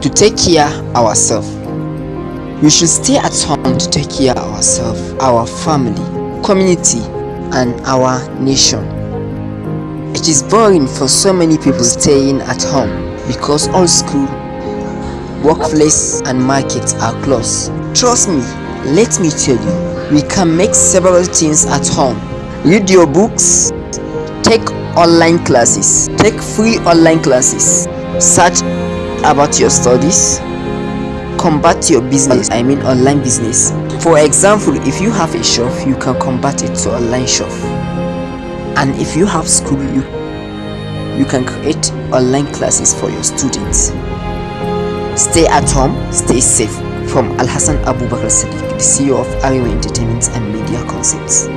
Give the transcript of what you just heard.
to take care ourselves. We should stay at home to take care ourselves, our family, community and our nation. It is boring for so many people staying at home because all school, workplace and markets are closed. Trust me, let me tell you, we can make several things at home. Read your books, take online classes, take free online classes, search about your studies, combat your business, I mean online business. For example, if you have a shop, you can convert it to online shop. And if you have school, you, you can create online classes for your students. Stay at home, stay safe. From Al Hassan Abu Bakr Sadiq, the CEO of Ariwa Entertainment and Media Concepts.